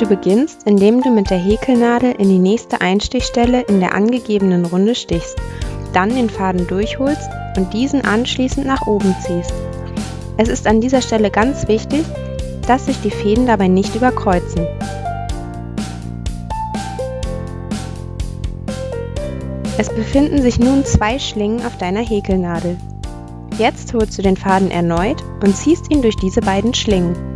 Du beginnst, indem du mit der Häkelnadel in die nächste Einstichstelle in der angegebenen Runde stichst, dann den Faden durchholst und diesen anschließend nach oben ziehst. Es ist an dieser Stelle ganz wichtig, dass sich die Fäden dabei nicht überkreuzen. Es befinden sich nun zwei Schlingen auf deiner Häkelnadel. Jetzt holst du den Faden erneut und ziehst ihn durch diese beiden Schlingen.